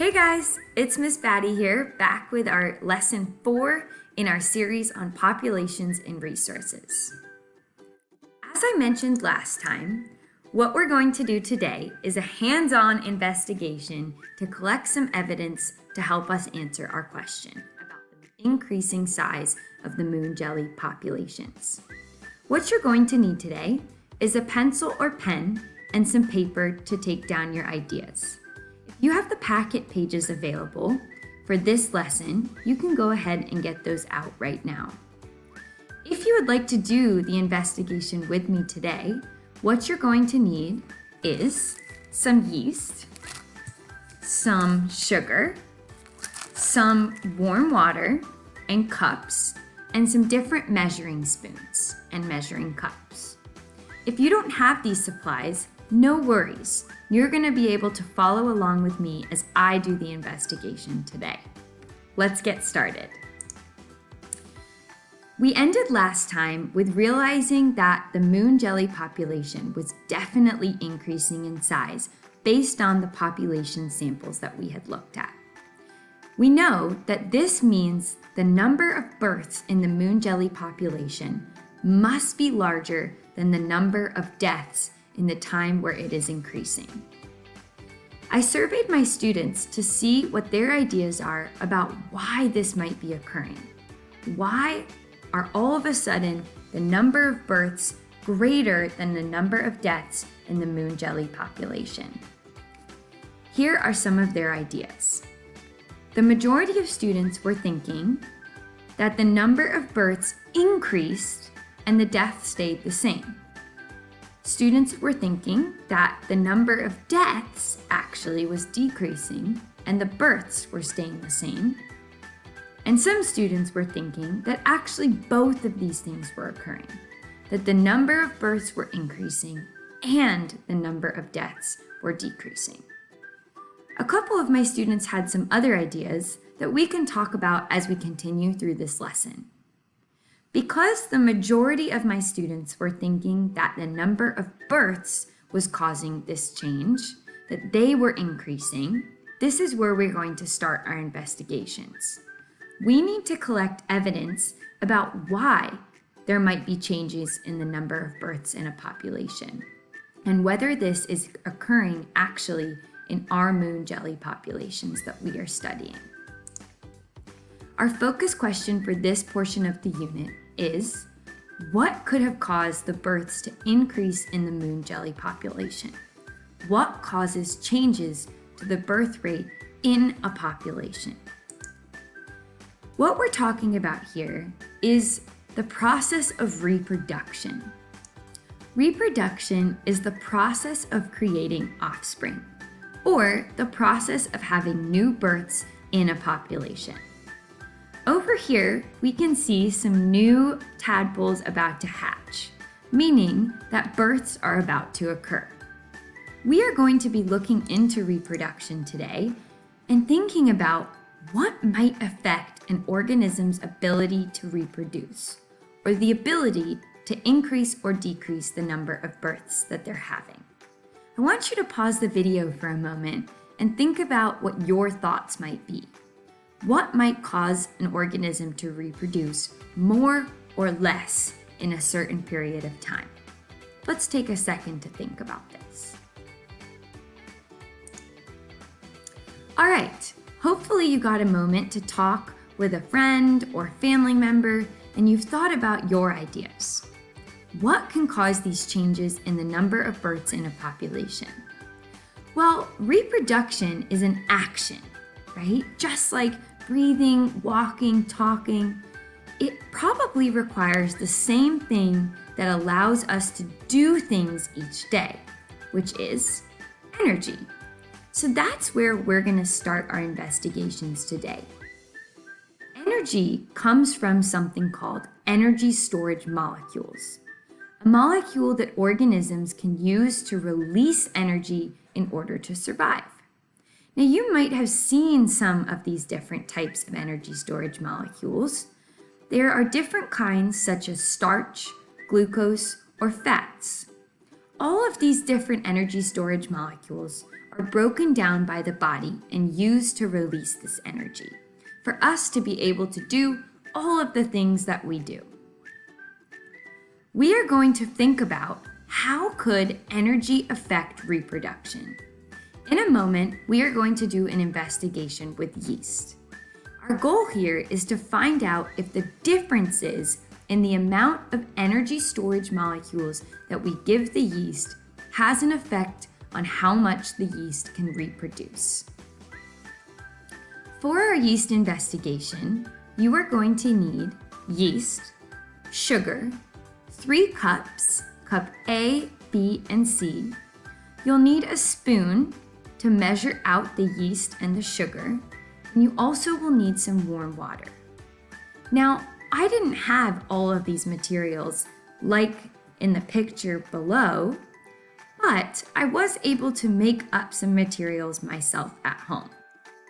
Hey guys, it's Miss Batty here, back with our lesson four in our series on populations and resources. As I mentioned last time, what we're going to do today is a hands-on investigation to collect some evidence to help us answer our question about the increasing size of the moon jelly populations. What you're going to need today is a pencil or pen and some paper to take down your ideas. You have the packet pages available for this lesson. You can go ahead and get those out right now. If you would like to do the investigation with me today, what you're going to need is some yeast, some sugar, some warm water and cups, and some different measuring spoons and measuring cups. If you don't have these supplies, no worries. You're going to be able to follow along with me as I do the investigation today. Let's get started. We ended last time with realizing that the moon jelly population was definitely increasing in size based on the population samples that we had looked at. We know that this means the number of births in the moon jelly population must be larger than the number of deaths in the time where it is increasing. I surveyed my students to see what their ideas are about why this might be occurring. Why are all of a sudden the number of births greater than the number of deaths in the moon jelly population? Here are some of their ideas. The majority of students were thinking that the number of births increased and the deaths stayed the same. Students were thinking that the number of deaths actually was decreasing and the births were staying the same. And some students were thinking that actually both of these things were occurring, that the number of births were increasing and the number of deaths were decreasing. A couple of my students had some other ideas that we can talk about as we continue through this lesson. Because the majority of my students were thinking that the number of births was causing this change, that they were increasing, this is where we're going to start our investigations. We need to collect evidence about why there might be changes in the number of births in a population and whether this is occurring actually in our moon jelly populations that we are studying. Our focus question for this portion of the unit is, what could have caused the births to increase in the moon jelly population? What causes changes to the birth rate in a population? What we're talking about here is the process of reproduction. Reproduction is the process of creating offspring, or the process of having new births in a population. Over here, we can see some new tadpoles about to hatch, meaning that births are about to occur. We are going to be looking into reproduction today and thinking about what might affect an organism's ability to reproduce, or the ability to increase or decrease the number of births that they're having. I want you to pause the video for a moment and think about what your thoughts might be. What might cause an organism to reproduce more or less in a certain period of time? Let's take a second to think about this. All right, hopefully you got a moment to talk with a friend or family member and you've thought about your ideas. What can cause these changes in the number of births in a population? Well, reproduction is an action, right? Just like breathing, walking, talking, it probably requires the same thing that allows us to do things each day, which is energy. So that's where we're going to start our investigations today. Energy comes from something called energy storage molecules, a molecule that organisms can use to release energy in order to survive. Now you might have seen some of these different types of energy storage molecules. There are different kinds such as starch, glucose, or fats. All of these different energy storage molecules are broken down by the body and used to release this energy for us to be able to do all of the things that we do. We are going to think about how could energy affect reproduction. In a moment, we are going to do an investigation with yeast. Our goal here is to find out if the differences in the amount of energy storage molecules that we give the yeast has an effect on how much the yeast can reproduce. For our yeast investigation, you are going to need yeast, sugar, three cups, cup A, B, and C. You'll need a spoon to measure out the yeast and the sugar, and you also will need some warm water. Now, I didn't have all of these materials like in the picture below, but I was able to make up some materials myself at home.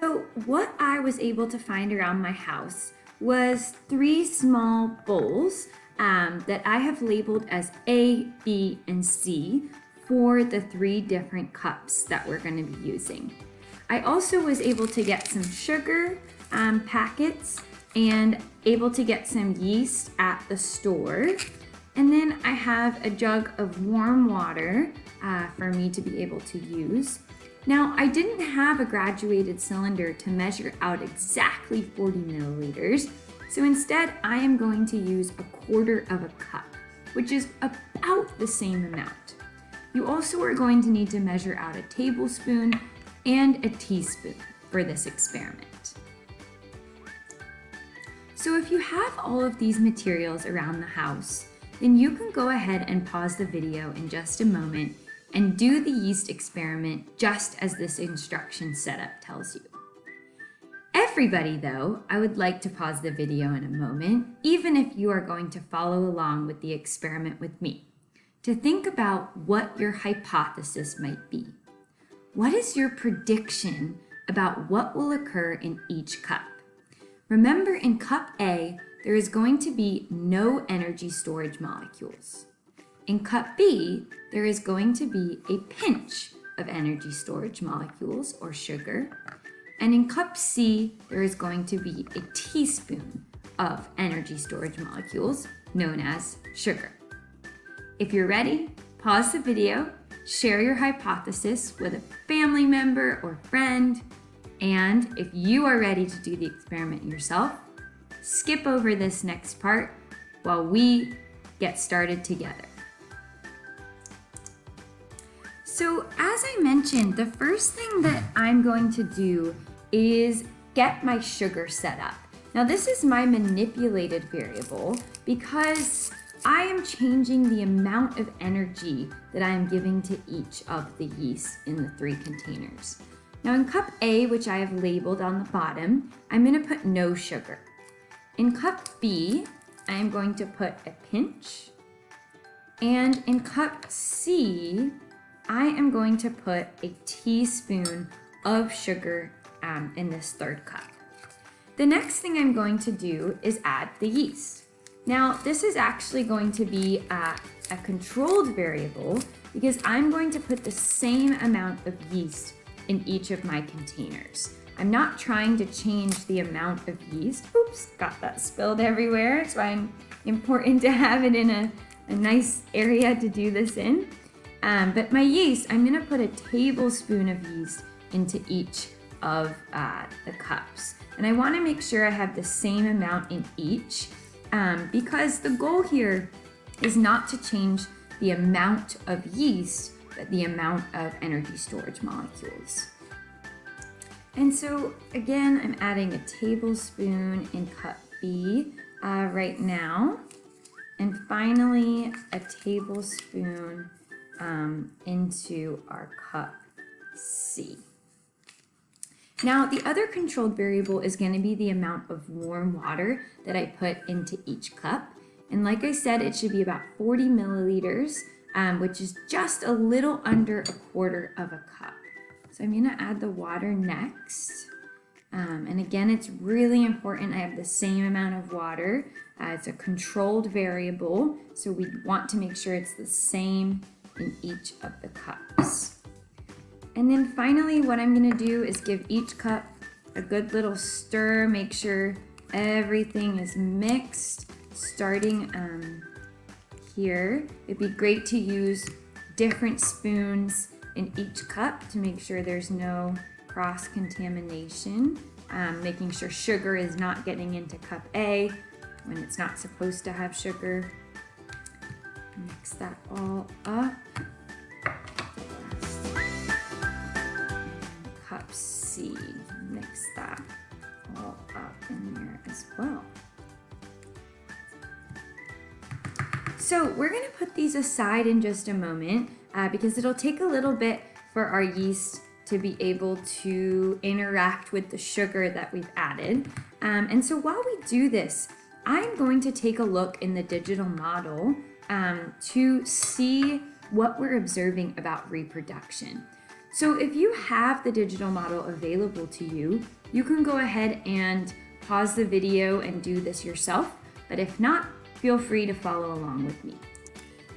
So what I was able to find around my house was three small bowls um, that I have labeled as A, B, and C for the three different cups that we're going to be using. I also was able to get some sugar um, packets and able to get some yeast at the store. And then I have a jug of warm water uh, for me to be able to use. Now, I didn't have a graduated cylinder to measure out exactly 40 milliliters, so instead I am going to use a quarter of a cup, which is about the same amount. You also are going to need to measure out a tablespoon and a teaspoon for this experiment. So if you have all of these materials around the house, then you can go ahead and pause the video in just a moment and do the yeast experiment just as this instruction setup tells you. Everybody though, I would like to pause the video in a moment, even if you are going to follow along with the experiment with me to think about what your hypothesis might be. What is your prediction about what will occur in each cup? Remember in cup A, there is going to be no energy storage molecules. In cup B, there is going to be a pinch of energy storage molecules or sugar. And in cup C, there is going to be a teaspoon of energy storage molecules known as sugar. If you're ready, pause the video, share your hypothesis with a family member or friend, and if you are ready to do the experiment yourself, skip over this next part while we get started together. So as I mentioned, the first thing that I'm going to do is get my sugar set up. Now this is my manipulated variable because I am changing the amount of energy that I am giving to each of the yeast in the three containers. Now in cup A, which I have labeled on the bottom, I'm gonna put no sugar. In cup B, I am going to put a pinch. And in cup C, I am going to put a teaspoon of sugar um, in this third cup. The next thing I'm going to do is add the yeast. Now, this is actually going to be a, a controlled variable because I'm going to put the same amount of yeast in each of my containers. I'm not trying to change the amount of yeast. Oops, got that spilled everywhere. It's why I'm important to have it in a, a nice area to do this in. Um, but my yeast, I'm gonna put a tablespoon of yeast into each of uh, the cups. And I wanna make sure I have the same amount in each um, because the goal here is not to change the amount of yeast, but the amount of energy storage molecules. And so again, I'm adding a tablespoon in cup B uh, right now. And finally, a tablespoon um, into our cup C. Now, the other controlled variable is going to be the amount of warm water that I put into each cup. And like I said, it should be about 40 milliliters, um, which is just a little under a quarter of a cup. So I'm going to add the water next. Um, and again, it's really important I have the same amount of water. Uh, it's a controlled variable, so we want to make sure it's the same in each of the cups. And then finally, what I'm gonna do is give each cup a good little stir, make sure everything is mixed, starting um, here. It'd be great to use different spoons in each cup to make sure there's no cross-contamination, um, making sure sugar is not getting into cup A when it's not supposed to have sugar. Mix that all up. C, mix that all up in there as well. So we're gonna put these aside in just a moment uh, because it'll take a little bit for our yeast to be able to interact with the sugar that we've added. Um, and so while we do this, I'm going to take a look in the digital model um, to see what we're observing about reproduction. So if you have the digital model available to you, you can go ahead and pause the video and do this yourself. But if not, feel free to follow along with me.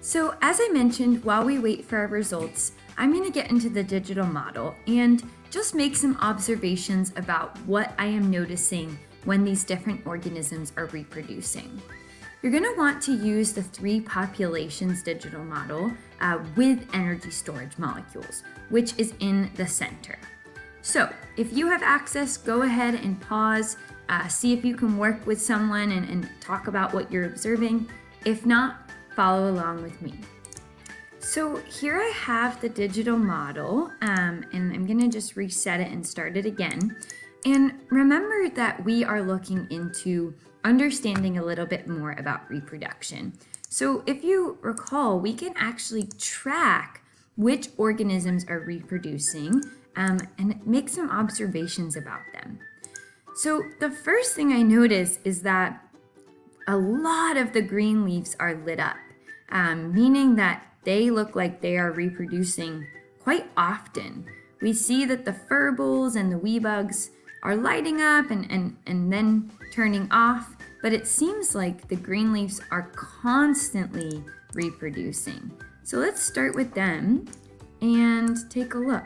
So as I mentioned, while we wait for our results, I'm gonna get into the digital model and just make some observations about what I am noticing when these different organisms are reproducing. You're gonna want to use the three populations digital model uh, with energy storage molecules, which is in the center. So if you have access, go ahead and pause, uh, see if you can work with someone and, and talk about what you're observing. If not, follow along with me. So here I have the digital model um, and I'm gonna just reset it and start it again. And remember that we are looking into understanding a little bit more about reproduction. So if you recall, we can actually track which organisms are reproducing um, and make some observations about them. So the first thing I notice is that a lot of the green leaves are lit up, um, meaning that they look like they are reproducing quite often. We see that the furballs and the wee bugs are lighting up and, and, and then turning off, but it seems like the green leaves are constantly reproducing. So let's start with them and take a look.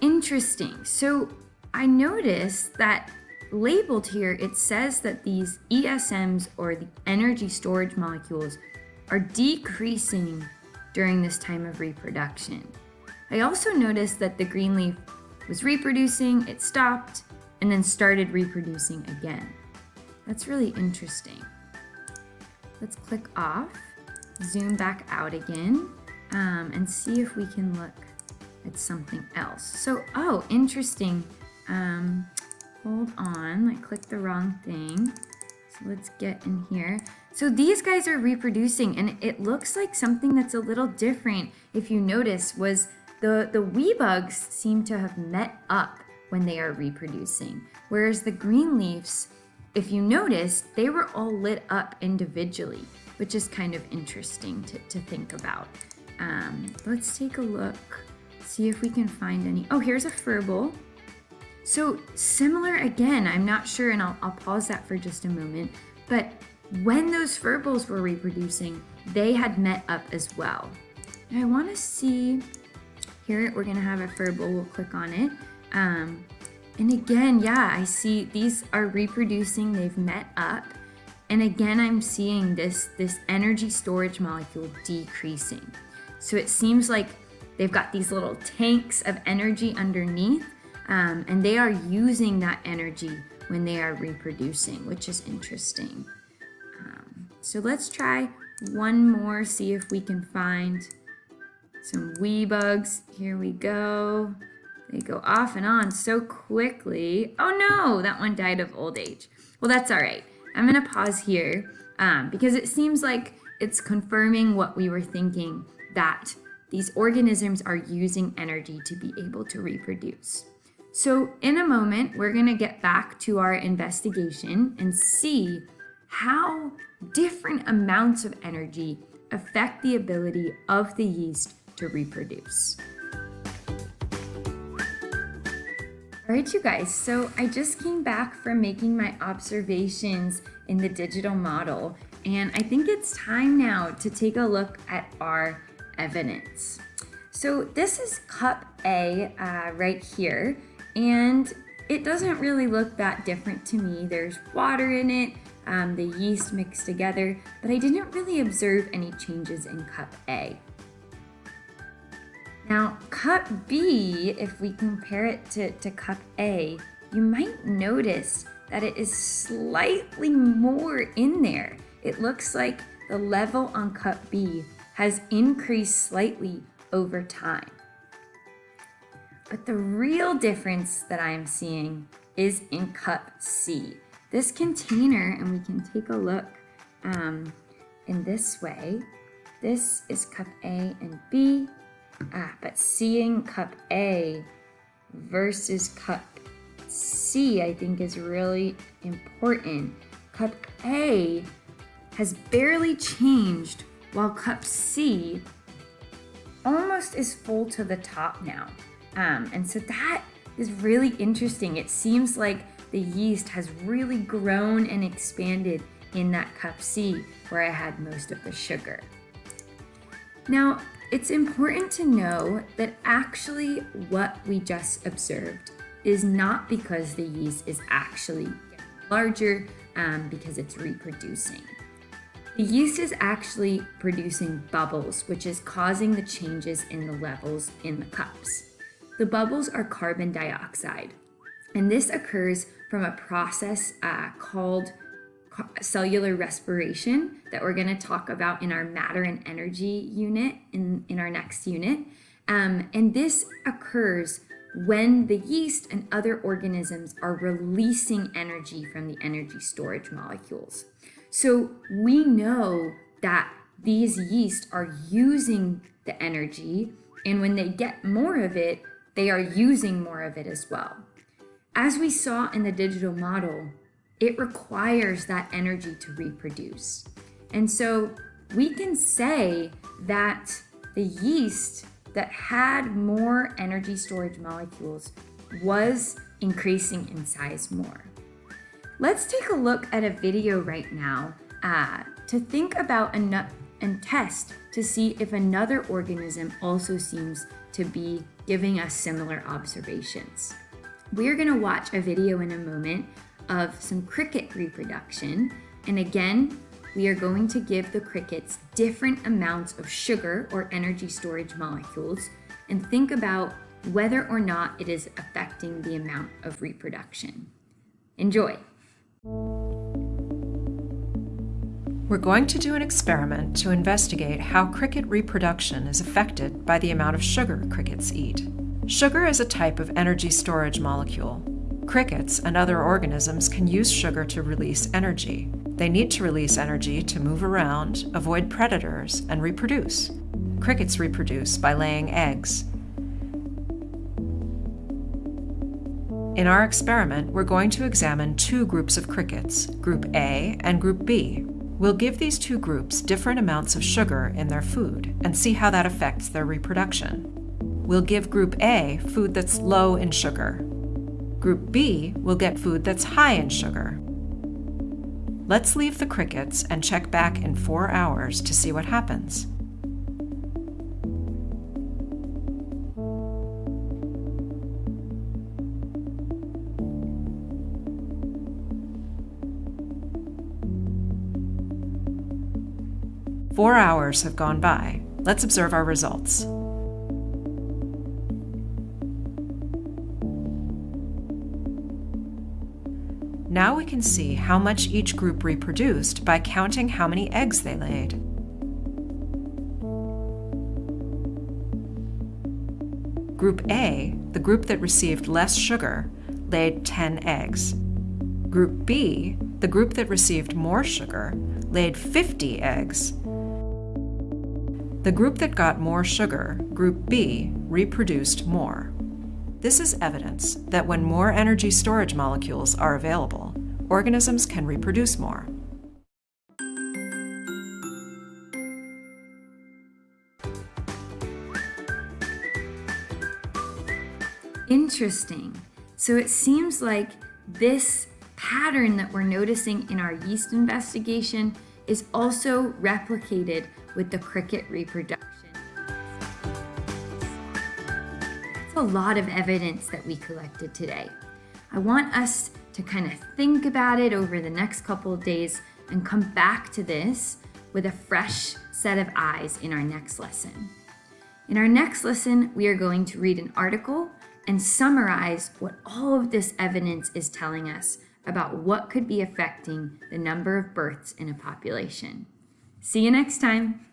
Interesting. So I noticed that labeled here, it says that these ESMs or the energy storage molecules are decreasing during this time of reproduction. I also noticed that the green leaf was reproducing, it stopped, and then started reproducing again. That's really interesting. Let's click off, zoom back out again, um, and see if we can look at something else. So, oh, interesting. Um, hold on, I clicked the wrong thing. So let's get in here. So these guys are reproducing and it looks like something that's a little different, if you notice, was the, the wee bugs seem to have met up when they are reproducing, whereas the green leaves, if you notice, they were all lit up individually, which is kind of interesting to, to think about. Um, let's take a look, see if we can find any. Oh, here's a furball. So similar again, I'm not sure, and I'll, I'll pause that for just a moment, but when those furballs were reproducing, they had met up as well. I want to see here, we're gonna have a furball, we'll click on it. Um, and again, yeah, I see these are reproducing, they've met up. And again, I'm seeing this, this energy storage molecule decreasing. So it seems like they've got these little tanks of energy underneath um, and they are using that energy when they are reproducing, which is interesting. Um, so let's try one more, see if we can find some wee bugs. Here we go. They go off and on so quickly. Oh no, that one died of old age. Well, that's all right. I'm gonna pause here um, because it seems like it's confirming what we were thinking that these organisms are using energy to be able to reproduce. So in a moment, we're gonna get back to our investigation and see how different amounts of energy affect the ability of the yeast to reproduce. All right, you guys, so I just came back from making my observations in the digital model, and I think it's time now to take a look at our evidence. So this is cup A uh, right here, and it doesn't really look that different to me. There's water in it, um, the yeast mixed together, but I didn't really observe any changes in cup A. Now, cup B, if we compare it to, to cup A, you might notice that it is slightly more in there. It looks like the level on cup B has increased slightly over time. But the real difference that I am seeing is in cup C. This container, and we can take a look um, in this way, this is cup A and B, ah, but seeing cup A versus cup C, I think is really important. Cup A has barely changed while cup C almost is full to the top now. Um, and so that is really interesting. It seems like the yeast has really grown and expanded in that cup C where I had most of the sugar. Now, it's important to know that actually what we just observed is not because the yeast is actually larger um, because it's reproducing. The yeast is actually producing bubbles, which is causing the changes in the levels in the cups. The bubbles are carbon dioxide, and this occurs from a process uh, called cellular respiration that we're going to talk about in our matter and energy unit in, in our next unit. Um, and this occurs when the yeast and other organisms are releasing energy from the energy storage molecules. So we know that these yeast are using the energy, and when they get more of it, they are using more of it as well. As we saw in the digital model, it requires that energy to reproduce. And so we can say that the yeast that had more energy storage molecules was increasing in size more. Let's take a look at a video right now uh, to think about and, and test to see if another organism also seems to be giving us similar observations. We're gonna watch a video in a moment of some cricket reproduction. And again, we are going to give the crickets different amounts of sugar or energy storage molecules and think about whether or not it is affecting the amount of reproduction. Enjoy! We're going to do an experiment to investigate how cricket reproduction is affected by the amount of sugar crickets eat. Sugar is a type of energy storage molecule. Crickets and other organisms can use sugar to release energy. They need to release energy to move around, avoid predators, and reproduce. Crickets reproduce by laying eggs. In our experiment, we're going to examine two groups of crickets, Group A and Group B. We'll give these two groups different amounts of sugar in their food and see how that affects their reproduction. We'll give Group A food that's low in sugar. Group B will get food that's high in sugar. Let's leave the crickets and check back in four hours to see what happens. Four hours have gone by. Let's observe our results. Can see how much each group reproduced by counting how many eggs they laid. Group A, the group that received less sugar, laid 10 eggs. Group B, the group that received more sugar, laid 50 eggs. The group that got more sugar, Group B, reproduced more. This is evidence that when more energy storage molecules are available, organisms can reproduce more. Interesting. So it seems like this pattern that we're noticing in our yeast investigation is also replicated with the cricket reproduction. That's a lot of evidence that we collected today. I want us to kind of think about it over the next couple of days and come back to this with a fresh set of eyes in our next lesson. In our next lesson, we are going to read an article and summarize what all of this evidence is telling us about what could be affecting the number of births in a population. See you next time.